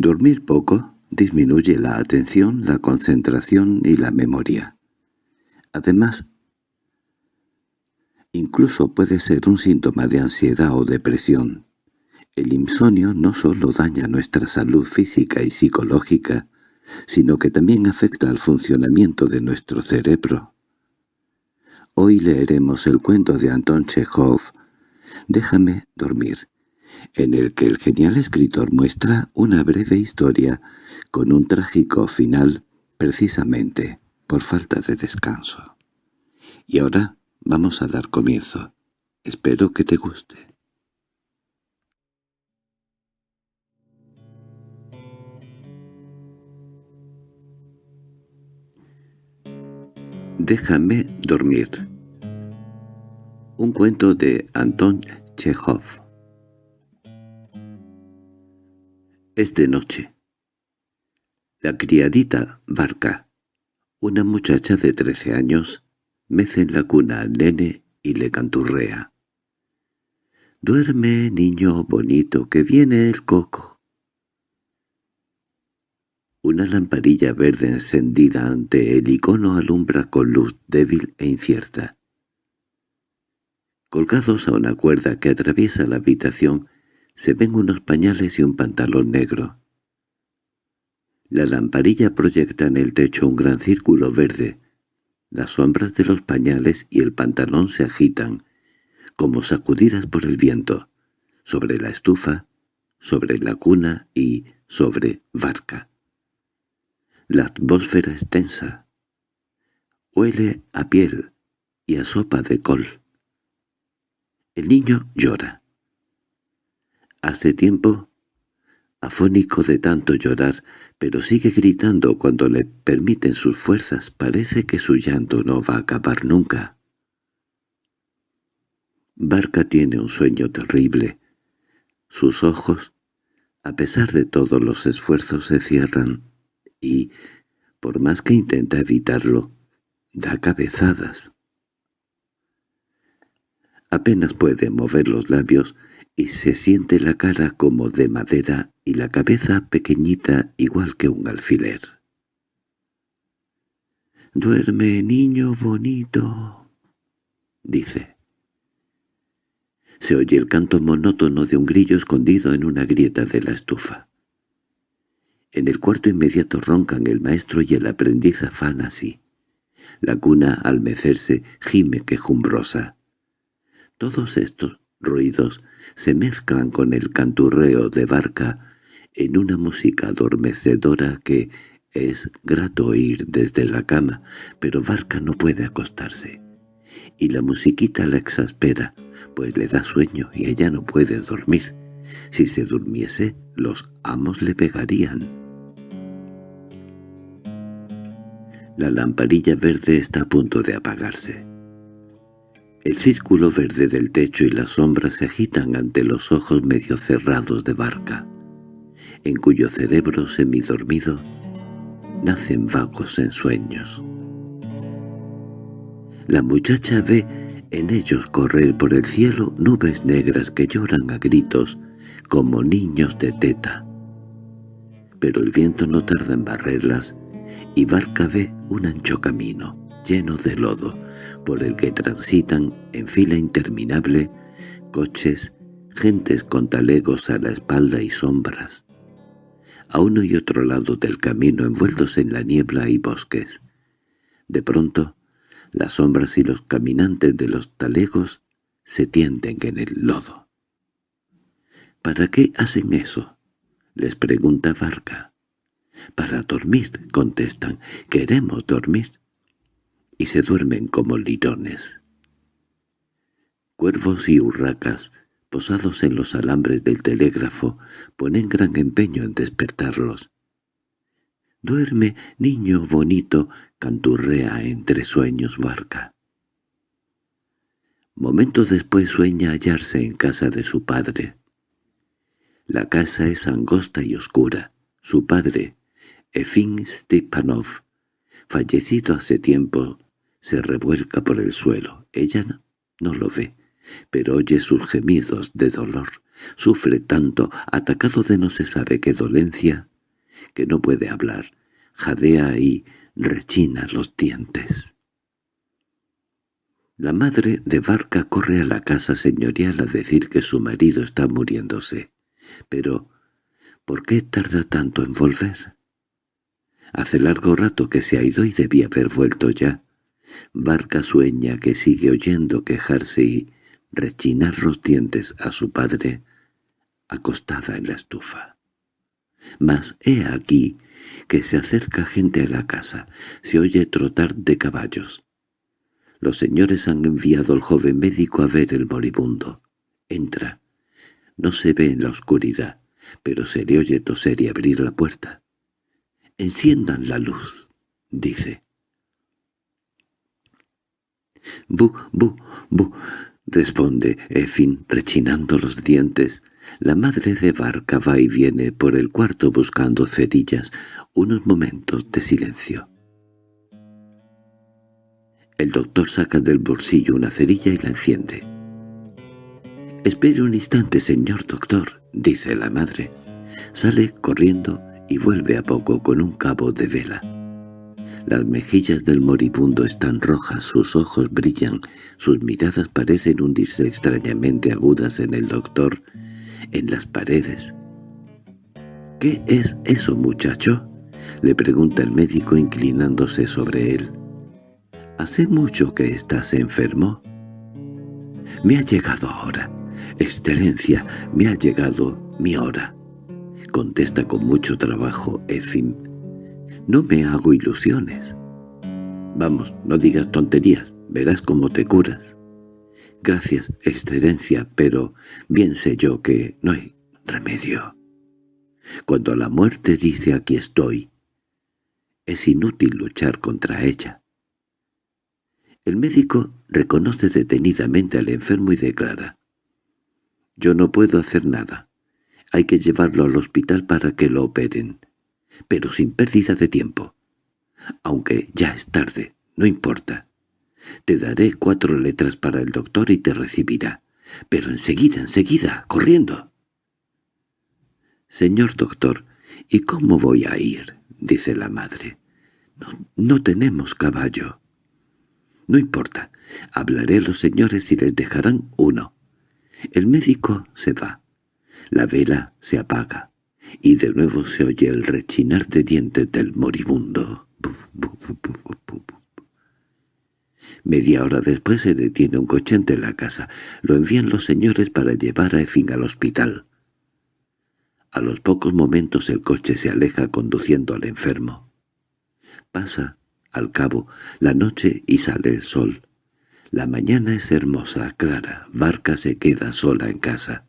Dormir poco disminuye la atención, la concentración y la memoria. Además, incluso puede ser un síntoma de ansiedad o depresión. El insomnio no solo daña nuestra salud física y psicológica, sino que también afecta al funcionamiento de nuestro cerebro. Hoy leeremos el cuento de Anton Chekhov, Déjame dormir, en el que el genial escritor muestra una breve historia con un trágico final precisamente por falta de descanso. Y ahora vamos a dar comienzo. Espero que te guste. Déjame dormir. Un cuento de Anton Chekhov. Es de noche. La criadita Barca, una muchacha de trece años, mece en la cuna al nene y le canturrea. «Duerme, niño bonito, que viene el coco». Una lamparilla verde encendida ante el icono alumbra con luz débil e incierta. Colgados a una cuerda que atraviesa la habitación se ven unos pañales y un pantalón negro. La lamparilla proyecta en el techo un gran círculo verde. Las sombras de los pañales y el pantalón se agitan, como sacudidas por el viento, sobre la estufa, sobre la cuna y sobre Barca. La atmósfera es tensa. Huele a piel y a sopa de col. El niño llora. Hace tiempo, afónico de tanto llorar, pero sigue gritando cuando le permiten sus fuerzas, parece que su llanto no va a acabar nunca. Barca tiene un sueño terrible. Sus ojos, a pesar de todos los esfuerzos, se cierran y, por más que intenta evitarlo, da cabezadas. Apenas puede mover los labios y se siente la cara como de madera y la cabeza pequeñita igual que un alfiler. «Duerme, niño bonito», dice. Se oye el canto monótono de un grillo escondido en una grieta de la estufa. En el cuarto inmediato roncan el maestro y el aprendiz afán así. La cuna, al mecerse, gime quejumbrosa. Todos estos ruidos se mezclan con el canturreo de barca en una música adormecedora que es grato oír desde la cama, pero Barca no puede acostarse. Y la musiquita la exaspera, pues le da sueño y ella no puede dormir. Si se durmiese, los amos le pegarían. La lamparilla verde está a punto de apagarse. El círculo verde del techo y las sombras se agitan ante los ojos medio cerrados de Barca, en cuyo cerebro semidormido nacen vagos ensueños. La muchacha ve en ellos correr por el cielo nubes negras que lloran a gritos como niños de teta. Pero el viento no tarda en barrerlas y Barca ve un ancho camino, lleno de lodo, por el que transitan en fila interminable coches, gentes con talegos a la espalda y sombras. A uno y otro lado del camino envueltos en la niebla y bosques. De pronto, las sombras y los caminantes de los talegos se tienden en el lodo. —¿Para qué hacen eso? —les pregunta Barca. —Para dormir —contestan—, queremos dormir. Se duermen como lirones. Cuervos y urracas, posados en los alambres del telégrafo, ponen gran empeño en despertarlos. «Duerme, niño bonito», canturrea entre sueños barca. Momentos después sueña hallarse en casa de su padre. La casa es angosta y oscura. Su padre, Efim Stepanov, fallecido hace tiempo, se revuelca por el suelo. Ella no, lo ve, pero oye sus gemidos de dolor. Sufre tanto, atacado de no se sabe qué dolencia, que no puede hablar, jadea y rechina los dientes. La madre de Barca corre a la casa señorial a decir que su marido está muriéndose. Pero, ¿por qué tarda tanto en volver? Hace largo rato que se ha ido y debía haber vuelto ya. Barca sueña que sigue oyendo quejarse y rechinar los dientes a su padre acostada en la estufa. Mas he aquí que se acerca gente a la casa, se oye trotar de caballos. Los señores han enviado al joven médico a ver el moribundo. Entra. No se ve en la oscuridad, pero se le oye toser y abrir la puerta. «Enciendan la luz», dice. «Bu, bu, bu», responde Efin, rechinando los dientes. La madre de Barca va y viene por el cuarto buscando cerillas, unos momentos de silencio. El doctor saca del bolsillo una cerilla y la enciende. «Espere un instante, señor doctor», dice la madre. Sale corriendo y vuelve a poco con un cabo de vela. Las mejillas del moribundo están rojas, sus ojos brillan, sus miradas parecen hundirse extrañamente agudas en el doctor, en las paredes. —¿Qué es eso, muchacho? —le pregunta el médico inclinándose sobre él. —¿Hace mucho que estás enfermo? —Me ha llegado ahora. Excelencia, me ha llegado mi hora —contesta con mucho trabajo Efim. —No me hago ilusiones. —Vamos, no digas tonterías, verás cómo te curas. —Gracias, excelencia, pero bien sé yo que no hay remedio. Cuando la muerte dice «aquí estoy», es inútil luchar contra ella. El médico reconoce detenidamente al enfermo y declara «Yo no puedo hacer nada. Hay que llevarlo al hospital para que lo operen, pero sin pérdida de tiempo. Aunque ya es tarde, no importa. Te daré cuatro letras para el doctor y te recibirá. Pero enseguida, enseguida, corriendo. «Señor doctor, ¿y cómo voy a ir?» dice la madre. «No, no tenemos caballo». «No importa. Hablaré a los señores y les dejarán uno». El médico se va. La vela se apaga, y de nuevo se oye el rechinar de dientes del moribundo. Media hora después se detiene un coche ante la casa. Lo envían los señores para llevar a Efin al hospital. A los pocos momentos el coche se aleja conduciendo al enfermo. Pasa, al cabo, la noche y sale el sol. La mañana es hermosa, clara. Barca se queda sola en casa.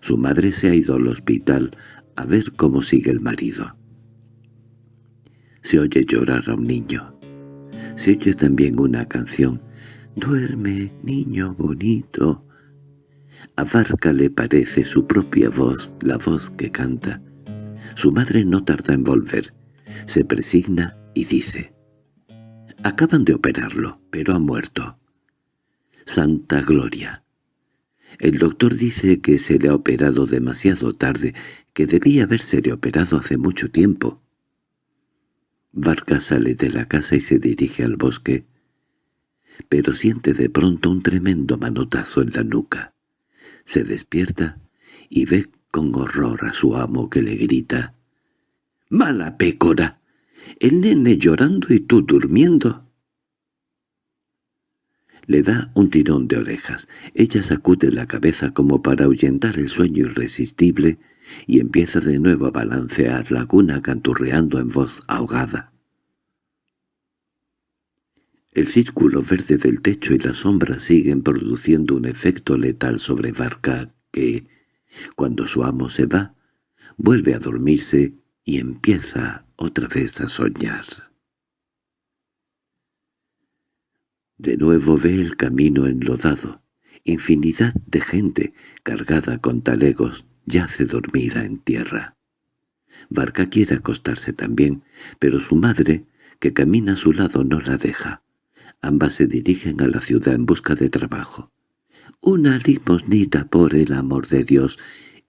Su madre se ha ido al hospital a ver cómo sigue el marido. Se oye llorar a un niño. Se oye también una canción. «Duerme, niño bonito». A Barca le parece su propia voz, la voz que canta. Su madre no tarda en volver. Se presigna y dice «Acaban de operarlo, pero ha muerto». «Santa Gloria». El doctor dice que se le ha operado demasiado tarde, que debía haberse operado hace mucho tiempo. Barca sale de la casa y se dirige al bosque, pero siente de pronto un tremendo manotazo en la nuca. Se despierta y ve con horror a su amo que le grita «¡Mala pécora! El nene llorando y tú durmiendo». Le da un tirón de orejas. Ella sacude la cabeza como para ahuyentar el sueño irresistible y empieza de nuevo a balancear la cuna canturreando en voz ahogada. El círculo verde del techo y las sombras siguen produciendo un efecto letal sobre Barca que, cuando su amo se va, vuelve a dormirse y empieza otra vez a soñar. De nuevo ve el camino enlodado. Infinidad de gente, cargada con talegos, yace dormida en tierra. Barca quiere acostarse también, pero su madre, que camina a su lado, no la deja. Ambas se dirigen a la ciudad en busca de trabajo. —Una limosnita por el amor de Dios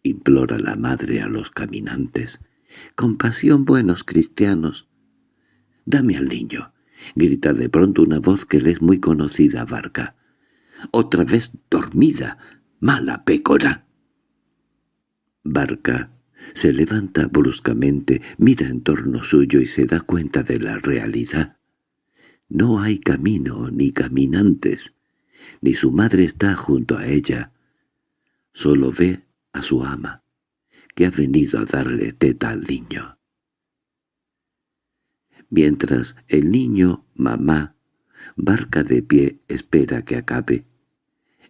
—implora la madre a los caminantes. —Compasión, buenos cristianos. —Dame al niño —grita de pronto una voz que le es muy conocida Barca. —Otra vez dormida, mala pécora. Barca se levanta bruscamente, mira en torno suyo y se da cuenta de la realidad. No hay camino ni caminantes, ni su madre está junto a ella. Solo ve a su ama, que ha venido a darle teta al niño. Mientras el niño, mamá, barca de pie, espera que acabe.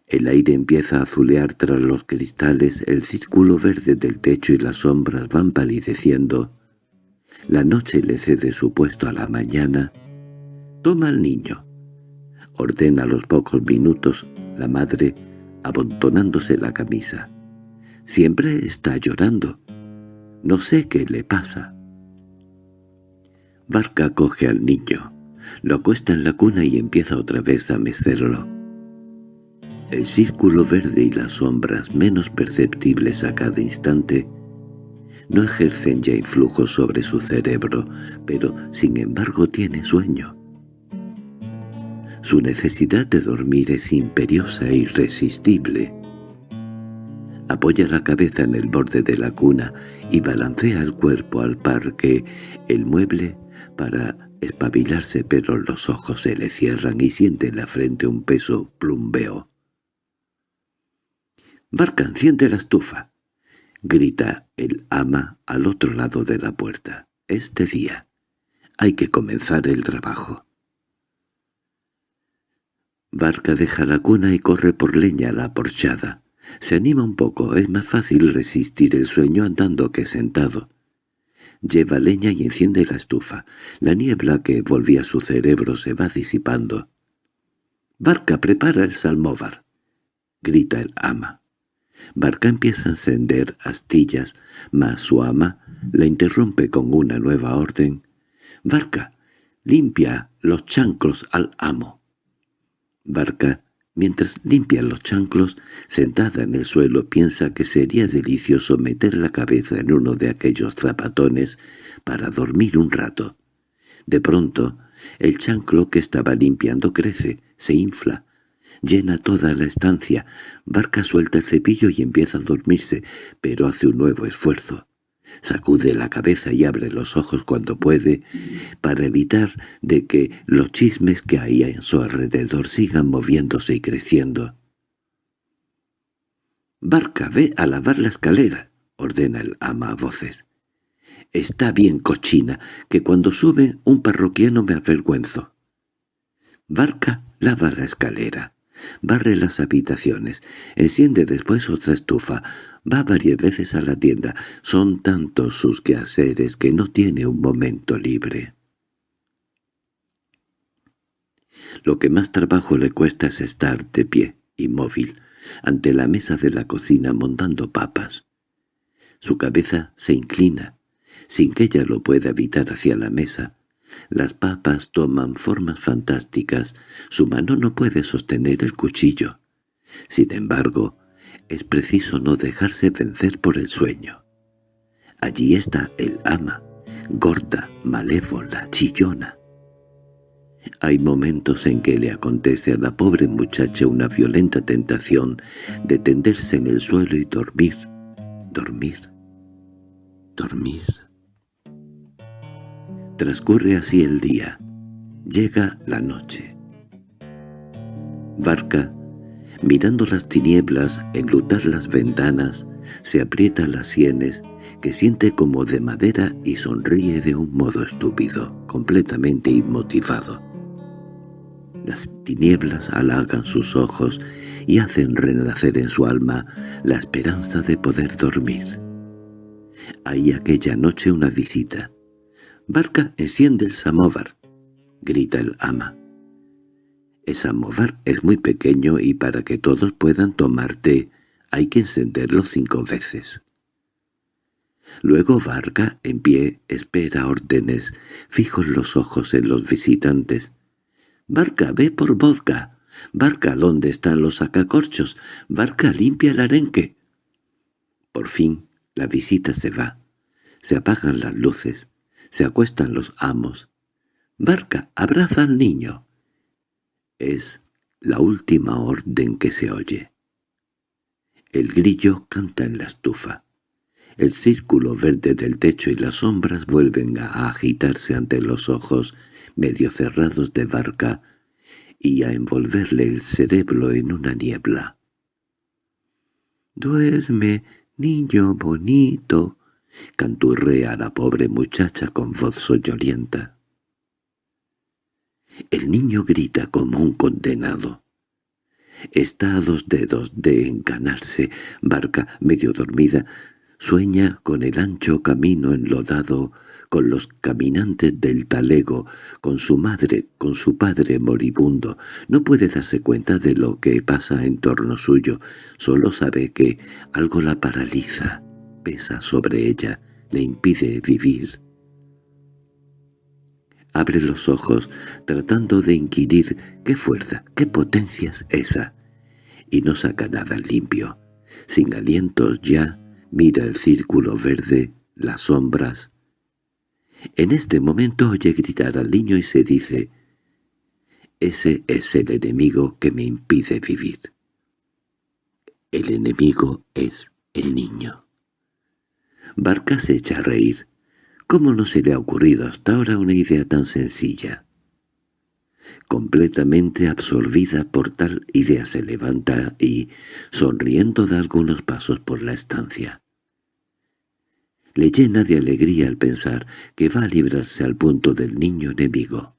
El aire empieza a azulear tras los cristales, el círculo verde del techo y las sombras van palideciendo. La noche le cede su puesto a la mañana. Toma al niño. Ordena a los pocos minutos la madre, abontonándose la camisa. Siempre está llorando. No sé qué le pasa. Barca coge al niño, lo acuesta en la cuna y empieza otra vez a mecerlo. El círculo verde y las sombras menos perceptibles a cada instante no ejercen ya influjo sobre su cerebro, pero sin embargo tiene sueño. Su necesidad de dormir es imperiosa e irresistible. Apoya la cabeza en el borde de la cuna y balancea el cuerpo al par que el mueble para espabilarse pero los ojos se le cierran y siente en la frente un peso plumbeo. —¡Barca, enciende la estufa! —grita el ama al otro lado de la puerta. —Este día. Hay que comenzar el trabajo. Barca deja la cuna y corre por leña a la porchada. Se anima un poco, es más fácil resistir el sueño andando que sentado. Lleva leña y enciende la estufa. La niebla que volvía su cerebro se va disipando. —¡Barca, prepara el salmóvar! —grita el ama. Barca empieza a encender astillas, mas su ama la interrumpe con una nueva orden. —Barca, limpia los chanclos al amo. Barca Mientras limpia los chanclos, sentada en el suelo, piensa que sería delicioso meter la cabeza en uno de aquellos zapatones para dormir un rato. De pronto, el chanclo que estaba limpiando crece, se infla, llena toda la estancia, Barca suelta el cepillo y empieza a dormirse, pero hace un nuevo esfuerzo. Sacude la cabeza y abre los ojos cuando puede, para evitar de que los chismes que hay en su alrededor sigan moviéndose y creciendo. «Barca, ve a lavar la escalera», ordena el ama a voces. «Está bien, cochina, que cuando sube un parroquiano me avergüenzo». Barca lava la escalera, barre las habitaciones, enciende después otra estufa, Va varias veces a la tienda. Son tantos sus quehaceres que no tiene un momento libre. Lo que más trabajo le cuesta es estar de pie, inmóvil, ante la mesa de la cocina montando papas. Su cabeza se inclina, sin que ella lo pueda evitar hacia la mesa. Las papas toman formas fantásticas, su mano no puede sostener el cuchillo. Sin embargo, es preciso no dejarse vencer por el sueño. Allí está el ama, gorda, malévola, chillona. Hay momentos en que le acontece a la pobre muchacha una violenta tentación de tenderse en el suelo y dormir, dormir, dormir. Transcurre así el día. Llega la noche. Barca Mirando las tinieblas, enlutar las ventanas, se aprieta las sienes, que siente como de madera y sonríe de un modo estúpido, completamente inmotivado. Las tinieblas halagan sus ojos y hacen renacer en su alma la esperanza de poder dormir. Hay aquella noche una visita. «Barca, enciende el samóvar», grita el ama. Esa movar es muy pequeño y para que todos puedan tomar té hay que encenderlo cinco veces. Luego Varga, en pie, espera órdenes, fijos los ojos en los visitantes. «Varga, ve por vodka, —Barca, ¿dónde están los sacacorchos? —Barca, limpia el arenque. Por fin la visita se va. Se apagan las luces. Se acuestan los amos. —Barca, abraza al niño. Es la última orden que se oye. El grillo canta en la estufa. El círculo verde del techo y las sombras vuelven a agitarse ante los ojos medio cerrados de barca y a envolverle el cerebro en una niebla. «Duerme, niño bonito», canturrea la pobre muchacha con voz soñolienta. El niño grita como un condenado. Está a dos dedos de encanarse, barca medio dormida, Sueña con el ancho camino enlodado, con los caminantes del talego, con su madre, con su padre moribundo. No puede darse cuenta de lo que pasa en torno suyo, solo sabe que algo la paraliza, pesa sobre ella, le impide vivir. Abre los ojos, tratando de inquirir qué fuerza, qué potencia es esa, y no saca nada limpio. Sin alientos ya, Mira el círculo verde, las sombras. En este momento oye gritar al niño y se dice, «Ese es el enemigo que me impide vivir». El enemigo es el niño. Barca se echa a reír. ¿Cómo no se le ha ocurrido hasta ahora una idea tan sencilla? Completamente absorbida por tal idea se levanta y, sonriendo, da algunos pasos por la estancia. Le llena de alegría al pensar que va a librarse al punto del niño enemigo.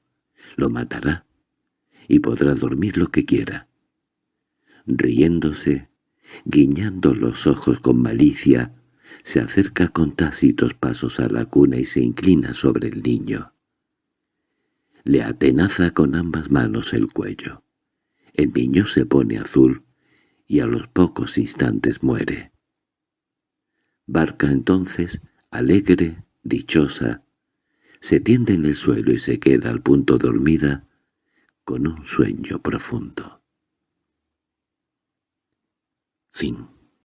Lo matará, y podrá dormir lo que quiera. Riéndose, guiñando los ojos con malicia, se acerca con tácitos pasos a la cuna y se inclina sobre el niño. Le atenaza con ambas manos el cuello. El niño se pone azul y a los pocos instantes muere. Barca entonces, alegre, dichosa, se tiende en el suelo y se queda al punto dormida con un sueño profundo. Fin